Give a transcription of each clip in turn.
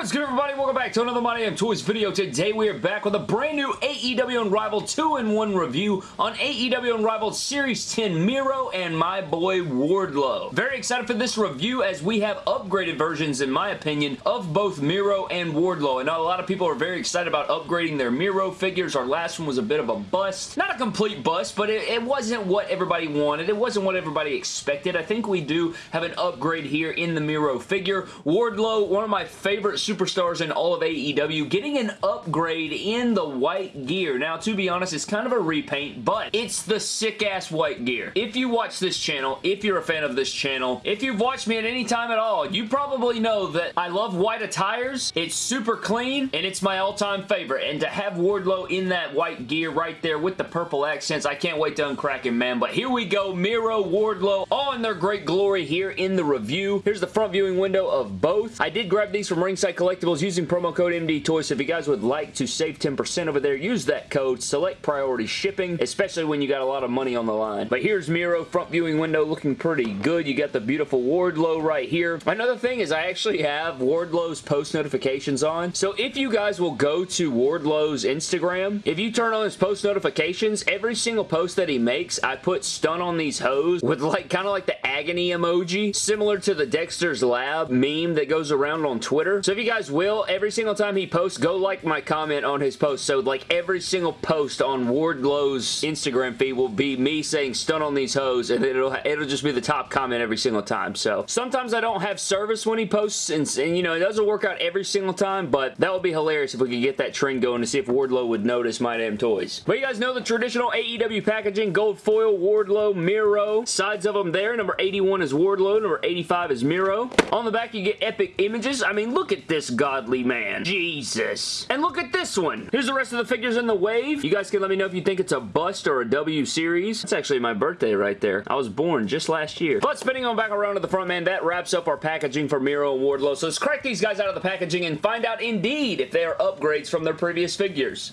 What is good everybody? Welcome back to another My Damn Toys video. Today we are back with a brand new AEW Unrivaled 2-in-1 review on AEW Unrivaled Series 10 Miro and my boy Wardlow. Very excited for this review as we have upgraded versions, in my opinion, of both Miro and Wardlow. I know a lot of people are very excited about upgrading their Miro figures. Our last one was a bit of a bust. Not a complete bust, but it, it wasn't what everybody wanted. It wasn't what everybody expected. I think we do have an upgrade here in the Miro figure. Wardlow, one of my favorite superstars in all of AEW getting an upgrade in the white gear. Now, to be honest, it's kind of a repaint, but it's the sick-ass white gear. If you watch this channel, if you're a fan of this channel, if you've watched me at any time at all, you probably know that I love white attires. It's super clean, and it's my all-time favorite. And to have Wardlow in that white gear right there with the purple accents, I can't wait to uncrack him, man. But here we go, Miro, Wardlow, all in their great glory here in the review. Here's the front viewing window of both. I did grab these from Ringside Collectibles using promo code MDTOY. So if you guys would like to save 10% over there, use that code. Select priority shipping, especially when you got a lot of money on the line. But here's Miro front viewing window looking pretty good. You got the beautiful Wardlow right here. Another thing is I actually have Wardlow's post notifications on. So if you guys will go to Wardlow's Instagram, if you turn on his post notifications, every single post that he makes, I put stun on these hoes with like kind of like the agony emoji, similar to the Dexter's Lab meme that goes around on Twitter. So if you guys will, every single time he posts, go like my comment on his post. So like every single post on Wardlow's Instagram feed will be me saying stun on these hoes and it'll, it'll just be the top comment every single time. So sometimes I don't have service when he posts and, and you know, it doesn't work out every single time, but that would be hilarious if we could get that trend going to see if Wardlow would notice My Damn Toys. But you guys know the traditional AEW packaging, gold foil, Wardlow, Miro, sides of them there. Number 81 is Wardlow, number 85 is Miro. On the back you get epic images. I mean, look at at this godly man. Jesus. And look at this one. Here's the rest of the figures in the wave. You guys can let me know if you think it's a bust or a W series. It's actually my birthday right there. I was born just last year. But spinning on back around to the front, man, that wraps up our packaging for Miro and Wardlow. So let's crack these guys out of the packaging and find out indeed if they are upgrades from their previous figures.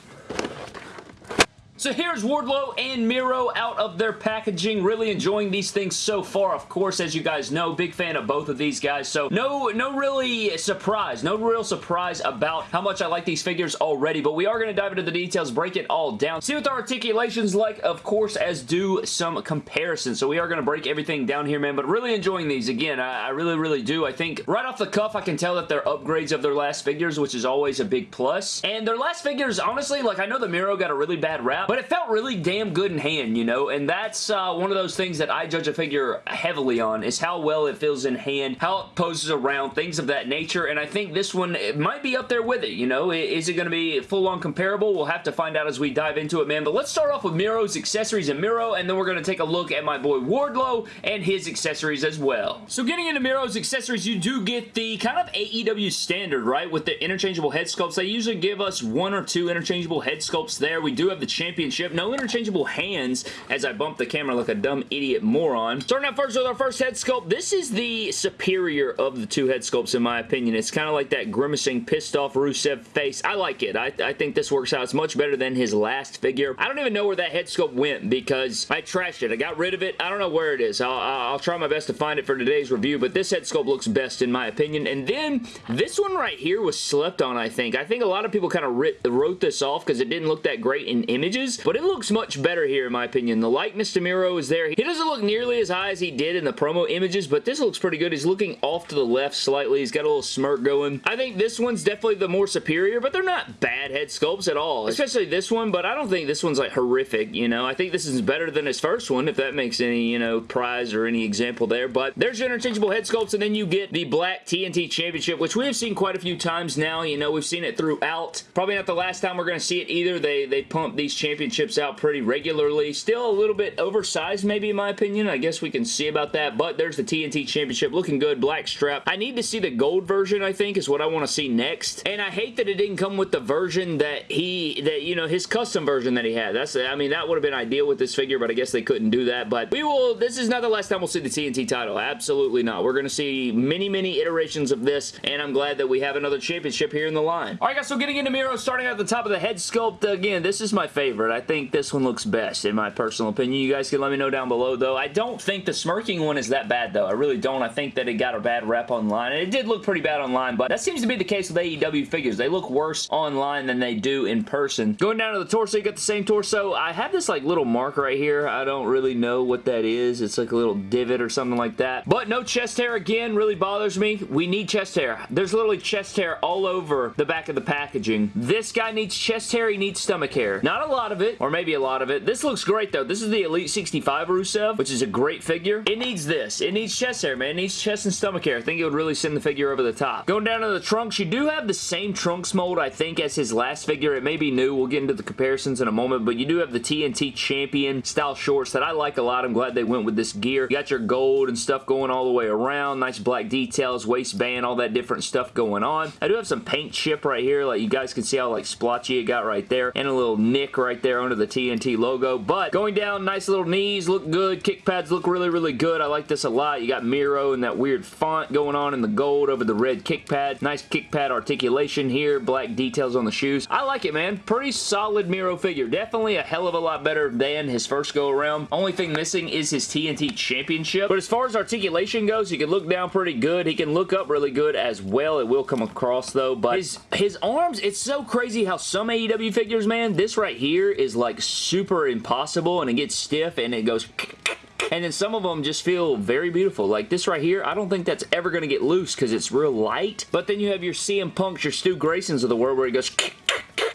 So here's Wardlow and Miro out of their packaging. Really enjoying these things so far. Of course, as you guys know, big fan of both of these guys. So no, no really surprise. No real surprise about how much I like these figures already. But we are going to dive into the details, break it all down. See what the articulation's like, of course, as do some comparisons. So we are going to break everything down here, man. But really enjoying these. Again, I, I really, really do. I think right off the cuff, I can tell that they're upgrades of their last figures, which is always a big plus. And their last figures, honestly, like I know the Miro got a really bad rap, but it felt really damn good in hand, you know, and that's uh, one of those things that I judge a figure heavily on, is how well it feels in hand, how it poses around, things of that nature, and I think this one might be up there with it, you know, is it going to be full-on comparable? We'll have to find out as we dive into it, man, but let's start off with Miro's accessories and Miro, and then we're going to take a look at my boy Wardlow and his accessories as well. So getting into Miro's accessories, you do get the kind of AEW standard, right, with the interchangeable head sculpts. They usually give us one or two interchangeable head sculpts there. We do have the championship no interchangeable hands as I bump the camera like a dumb idiot moron. Starting out first with our first head sculpt. This is the superior of the two head sculpts in my opinion. It's kind of like that grimacing, pissed off Rusev face. I like it. I, I think this works out. It's much better than his last figure. I don't even know where that head sculpt went because I trashed it. I got rid of it. I don't know where it is. I'll, I'll try my best to find it for today's review, but this head sculpt looks best in my opinion. And then this one right here was slept on, I think. I think a lot of people kind of wrote this off because it didn't look that great in images, but it looks much better here in my opinion. The likeness to Miro is there. He doesn't look nearly as high as he did in the promo images, but this looks pretty good. He's looking off to the left slightly. He's got a little smirk going. I think this one's definitely the more superior, but they're not bad head sculpts at all, especially this one, but I don't think this one's like horrific, you know. I think this is better than his first one, if that makes any, you know, prize or any example there, but there's your interchangeable head sculpts, and then you get the black TNT Championship, which we have seen quite a few times now, you know, we've seen it throughout. Probably not the last time we're going to see it either. They, they pump these championships out pretty regularly. Still a little bit oversized, maybe, in my opinion. I guess we can see about that, but there's the TNT Championship. Looking good. Black strap. I need to see the gold version, I think, is what I want to see next. And I hate that it didn't come with the version that he, that, you know, his custom version that he had. That's, I mean, that would have been ideal with this figure, but I guess they couldn't do that. But we will, this is not the last time we'll see the TNT title. Absolutely not. We're going to see many, many iterations of this, and I'm glad that we have another championship here in the line. All right, guys, so getting into Miro, starting at the top of the head sculpt, again, this is my favorite. It. I think this one looks best, in my personal opinion. You guys can let me know down below, though. I don't think the smirking one is that bad, though. I really don't. I think that it got a bad rep online, and it did look pretty bad online, but that seems to be the case with AEW figures. They look worse online than they do in person. Going down to the torso, you got the same torso. I have this like little mark right here. I don't really know what that is. It's like a little divot or something like that. But no chest hair again really bothers me. We need chest hair. There's literally chest hair all over the back of the packaging. This guy needs chest hair. He needs stomach hair. Not a lot of it, or maybe a lot of it. This looks great though. This is the Elite 65 Rusev, which is a great figure. It needs this. It needs chest hair, man. It needs chest and stomach hair. I think it would really send the figure over the top. Going down to the trunks, you do have the same trunks mold, I think, as his last figure. It may be new. We'll get into the comparisons in a moment, but you do have the TNT Champion style shorts that I like a lot. I'm glad they went with this gear. You got your gold and stuff going all the way around. Nice black details, waistband, all that different stuff going on. I do have some paint chip right here. Like you guys can see how like splotchy it got right there. And a little nick right there under the TNT logo. But going down, nice little knees, look good. Kick pads look really, really good. I like this a lot. You got Miro and that weird font going on in the gold over the red kick pad. Nice kick pad articulation here. Black details on the shoes. I like it, man. Pretty solid Miro figure. Definitely a hell of a lot better than his first go around. Only thing missing is his TNT Championship. But as far as articulation goes, he can look down pretty good. He can look up really good as well. It will come across though. But his, his arms, it's so crazy how some AEW figures, man, this right here is like super impossible and it gets stiff and it goes and then some of them just feel very beautiful. Like this right here, I don't think that's ever going to get loose because it's real light. But then you have your CM Punks, your Stu Graysons of the world where it goes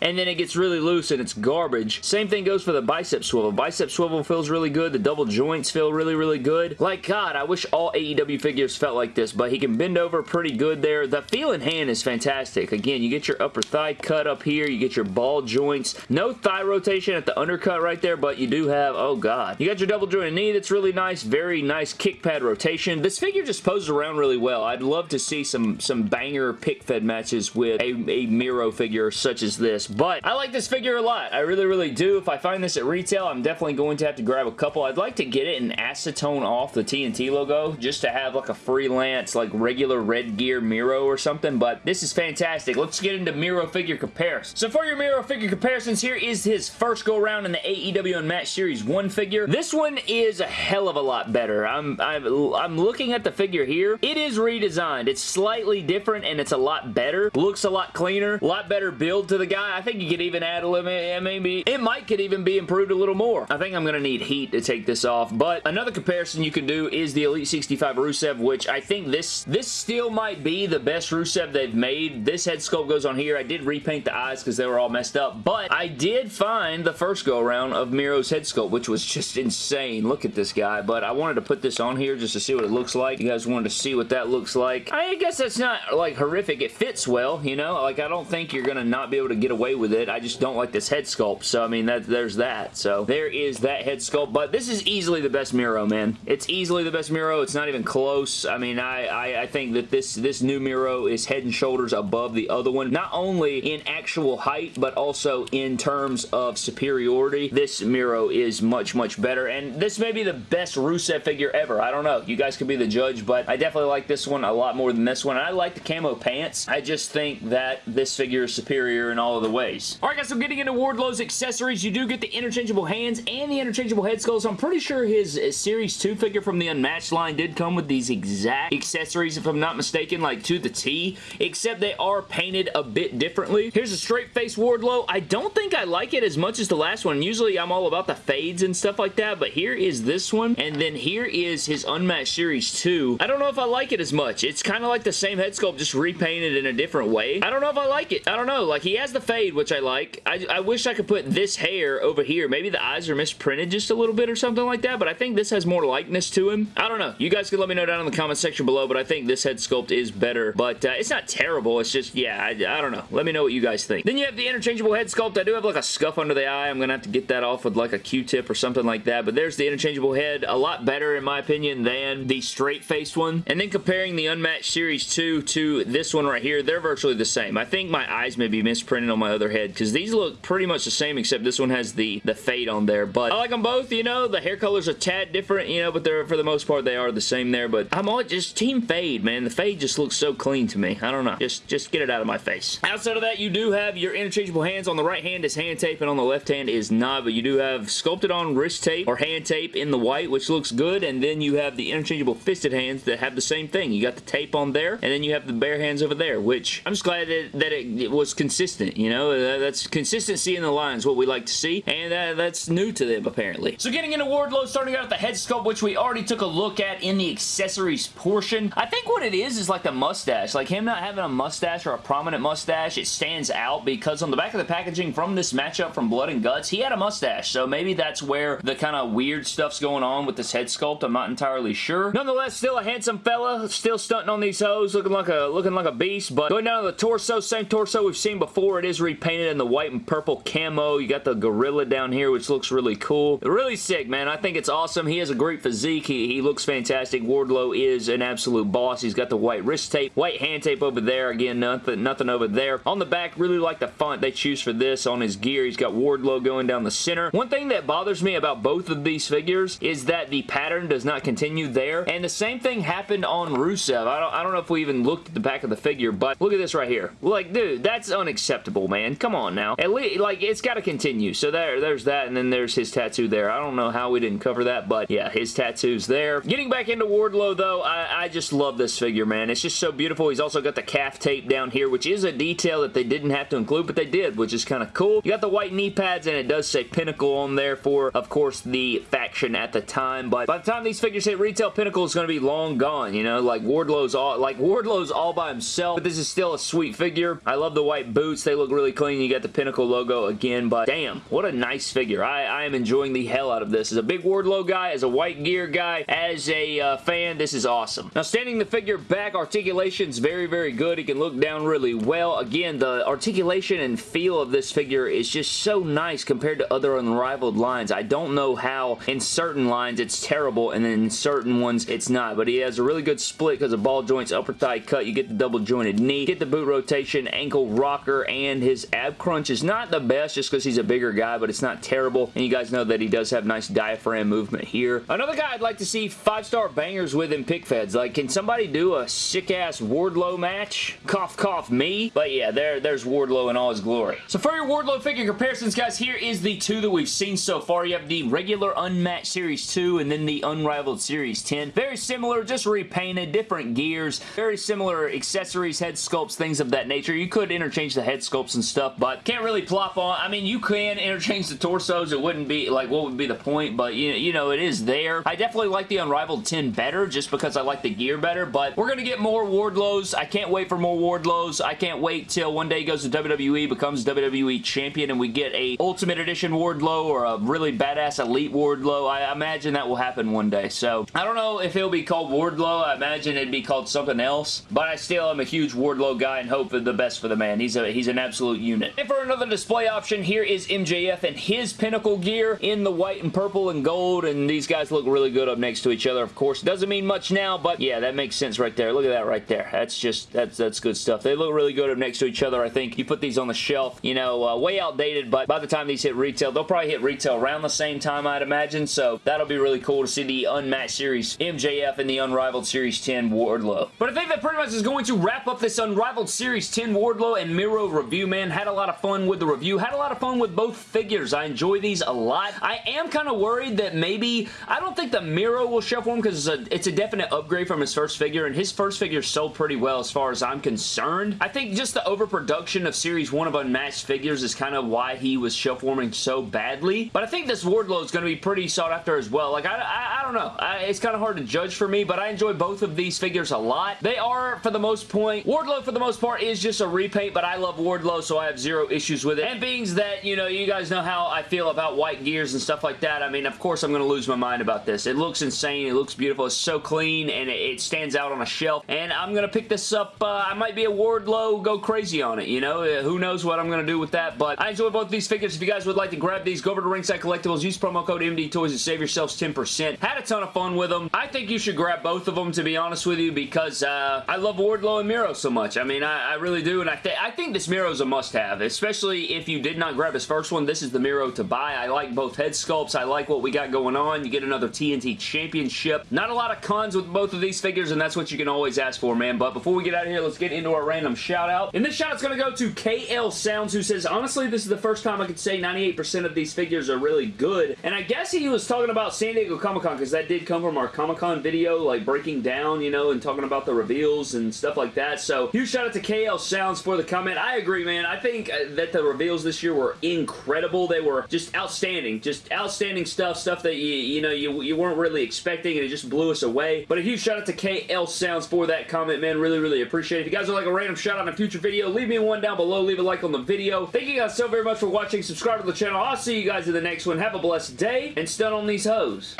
and then it gets really loose and it's garbage. Same thing goes for the bicep swivel. Bicep swivel feels really good. The double joints feel really, really good. Like, God, I wish all AEW figures felt like this, but he can bend over pretty good there. The feel in hand is fantastic. Again, you get your upper thigh cut up here. You get your ball joints. No thigh rotation at the undercut right there, but you do have, oh God. You got your double jointed knee that's really nice. Very nice kick pad rotation. This figure just poses around really well. I'd love to see some, some banger pick fed matches with a, a Miro figure such as this. But I like this figure a lot. I really, really do. If I find this at retail, I'm definitely going to have to grab a couple. I'd like to get it in acetone off the TNT logo just to have like a freelance, like regular red gear Miro or something, but this is fantastic. Let's get into Miro figure comparisons. So for your Miro figure comparisons, here is his first go around in the AEW and Unmatched Series 1 figure. This one is a hell of a lot better. I'm, I'm, I'm looking at the figure here. It is redesigned. It's slightly different and it's a lot better. Looks a lot cleaner. A lot better build to the guy. I think you could even add a little maybe it might could even be improved a little more. I think I'm going to need heat to take this off, but another comparison you can do is the Elite 65 Rusev, which I think this this still might be the best Rusev they've made. This head sculpt goes on here. I did repaint the eyes because they were all messed up, but I did find the first go around of Miro's head sculpt, which was just insane. Look at this guy, but I wanted to put this on here just to see what it looks like. You guys wanted to see what that looks like. I guess that's not like horrific. It fits well, you know? Like I don't think you're going to not be able to get away with it. I just don't like this head sculpt. So, I mean, that there's that. So, there is that head sculpt. But this is easily the best Miro, man. It's easily the best Miro. It's not even close. I mean, I, I, I think that this, this new Miro is head and shoulders above the other one. Not only in actual height, but also in terms of superiority. This Miro is much, much better. And this may be the best Rusev figure ever. I don't know. You guys can be the judge, but I definitely like this one a lot more than this one. And I like the camo pants. I just think that this figure is superior in all of the ways. Alright guys, so getting into Wardlow's accessories, you do get the interchangeable hands and the interchangeable head sculpts. I'm pretty sure his Series 2 figure from the Unmatched line did come with these exact accessories, if I'm not mistaken, like to the T, except they are painted a bit differently. Here's a straight face Wardlow. I don't think I like it as much as the last one. Usually I'm all about the fades and stuff like that, but here is this one, and then here is his Unmatched Series 2. I don't know if I like it as much. It's kind of like the same head sculpt, just repainted in a different way. I don't know if I like it. I don't know. Like, he has the fade, which I like. I, I wish I could put this hair over here. Maybe the eyes are misprinted just a little bit or something like that, but I think this has more likeness to him. I don't know. You guys can let me know down in the comment section below, but I think this head sculpt is better, but uh, it's not terrible. It's just, yeah, I, I don't know. Let me know what you guys think. Then you have the interchangeable head sculpt. I do have like a scuff under the eye. I'm going to have to get that off with like a Q-tip or something like that, but there's the interchangeable head. A lot better, in my opinion, than the straight-faced one. And then comparing the Unmatched Series 2 to this one right here, they're virtually the same. I think my eyes may be misprinted on my my other head because these look pretty much the same except this one has the, the fade on there. But I like them both, you know. The hair colors are tad different, you know, but they're for the most part they are the same there. But I'm all just team fade, man. The fade just looks so clean to me. I don't know. Just, just get it out of my face. Outside of that, you do have your interchangeable hands. On the right hand is hand tape and on the left hand is not, but you do have sculpted on wrist tape or hand tape in the white, which looks good. And then you have the interchangeable fisted hands that have the same thing. You got the tape on there, and then you have the bare hands over there, which I'm just glad that, that it, it was consistent, you know? That's consistency in the lines, what we like to see, and uh, that's new to them, apparently. So getting into Wardlow, starting out at the head sculpt, which we already took a look at in the accessories portion. I think what it is is like the mustache. Like him not having a mustache or a prominent mustache, it stands out because on the back of the packaging from this matchup from Blood and Guts, he had a mustache. So maybe that's where the kind of weird stuff's going on with this head sculpt. I'm not entirely sure. Nonetheless, still a handsome fella, still stunting on these hoes, looking like a looking like a beast. But going down to the torso, same torso we've seen before. It is repainted in the white and purple camo. You got the gorilla down here, which looks really cool. Really sick, man. I think it's awesome. He has a great physique. He, he looks fantastic. Wardlow is an absolute boss. He's got the white wrist tape, white hand tape over there. Again, nothing, nothing over there. On the back, really like the font they choose for this on his gear. He's got Wardlow going down the center. One thing that bothers me about both of these figures is that the pattern does not continue there. And the same thing happened on Rusev. I don't, I don't know if we even looked at the back of the figure, but look at this right here. Like, dude, that's unacceptable, man. Come on now. At least, like, it's got to continue. So there, there's that, and then there's his tattoo there. I don't know how we didn't cover that, but yeah, his tattoo's there. Getting back into Wardlow, though, I, I just love this figure, man. It's just so beautiful. He's also got the calf tape down here, which is a detail that they didn't have to include, but they did, which is kind of cool. You got the white knee pads, and it does say Pinnacle on there for, of course, the faction at the time, but by the time these figures hit retail, Pinnacle is going to be long gone, you know? Like, Wardlow's all, like, Wardlow's all by himself, but this is still a sweet figure. I love the white boots. They look really clean. You got the Pinnacle logo again, but damn, what a nice figure. I, I am enjoying the hell out of this. As a big Wardlow guy, as a white gear guy, as a uh, fan, this is awesome. Now, standing the figure back, articulation's very, very good. He can look down really well. Again, the articulation and feel of this figure is just so nice compared to other unrivaled lines. I don't know how in certain lines it's terrible and in certain ones it's not, but he has a really good split because of ball joints, upper thigh cut, you get the double jointed knee, get the boot rotation, ankle rocker, and his ab crunch is not the best just because he's a bigger guy, but it's not terrible, and you guys know that he does have nice diaphragm movement here. Another guy I'd like to see five-star bangers with in pick feds. Like, can somebody do a sick-ass Wardlow match? Cough, cough, me. But yeah, there, there's Wardlow in all his glory. So for your Wardlow figure comparisons, guys, here is the two that we've seen so far. You have the regular Unmatched Series 2 and then the Unrivaled Series 10. Very similar, just repainted, different gears, very similar accessories, head sculpts, things of that nature. You could interchange the head sculpts and stuff, but can't really plop on. I mean, you can interchange the torsos. It wouldn't be, like, what would be the point? But, you, you know, it is there. I definitely like the Unrivaled 10 better just because I like the gear better, but we're going to get more Wardlows. I can't wait for more Wardlows. I can't wait till one day he goes to WWE, becomes WWE Champion, and we get a Ultimate Edition Wardlow or a really badass Elite Wardlow. I imagine that will happen one day. So, I don't know if he'll be called Wardlow. I imagine it'd be called something else, but I still am a huge Wardlow guy and hope for the best for the man. He's a he's an absolute unit. And for another display option, here is MJF and his Pinnacle gear in the white and purple and gold, and these guys look really good up next to each other, of course. Doesn't mean much now, but yeah, that makes sense right there. Look at that right there. That's just, that's, that's good stuff. They look really good up next to each other, I think. You put these on the shelf, you know, uh, way outdated, but by the time these hit retail, they'll probably hit retail around the same time, I'd imagine, so that'll be really cool to see the Unmatched Series MJF and the Unrivaled Series 10 Wardlow. But I think that pretty much is going to wrap up this Unrivaled Series 10 Wardlow and Miro review, man. Had a lot of fun with the review. Had a lot of fun with both figures. I enjoy these a lot. I am kind of worried that maybe, I don't think the Miro will for him because it's a, it's a definite upgrade from his first figure, and his first figure sold pretty well as far as I'm concerned. I think just the overproduction of Series 1 of Unmatched figures is kind of why he was shelf warming so badly, but I think this Wardlow is going to be pretty sought after as well. Like, I, I, I don't know. I, it's kind of hard to judge for me, but I enjoy both of these figures a lot. They are, for the most point, Wardlow for the most part is just a repaint, but I love Wardlow, so I have zero issues with it. And being that, you know, you guys know how I feel about white gears and stuff like that, I mean, of course I'm going to lose my mind about this. It looks insane. It looks beautiful. It's so clean, and it, stands out on a shelf, and I'm going to pick this up. Uh, I might be a Wardlow, go crazy on it, you know? Uh, who knows what I'm going to do with that, but I enjoy both these figures. If you guys would like to grab these, go over to Ringside Collectibles, use promo code MDTOY toys and save yourselves 10%. Had a ton of fun with them. I think you should grab both of them, to be honest with you, because uh, I love Wardlow and Miro so much. I mean, I, I really do, and I, th I think this Miro's a must-have, especially if you did not grab his first one. This is the Miro to buy. I like both head sculpts. I like what we got going on. You get another TNT Championship. Not a lot of cons with both of these figures, and that's what you can always ask for, man. But before we get out of here, let's get into our random shout-out. And this shout-out's going to go to KL Sounds, who says, honestly, this is the first time I could say 98% of these figures are really good. And I guess he was talking about San Diego Comic-Con, because that did come from our Comic-Con video, like breaking down, you know, and talking about the reveals and stuff like that. So, huge shout out to KL Sounds for the comment. I agree, man. I think uh, that the reveals this year were incredible. They were just outstanding. Just outstanding stuff. Stuff that, you, you know, you, you weren't really expecting, and it just blew us away. But a huge shout out to KL Sounds for that comment, man. Really, really appreciate it. If you guys would like a random shout out in a future video, leave me one down below. Leave a like on the video. Thank you guys so very much for watching. Subscribe to the channel. I'll see you guys in the next one. Have a blessed day, and stun on these hoes.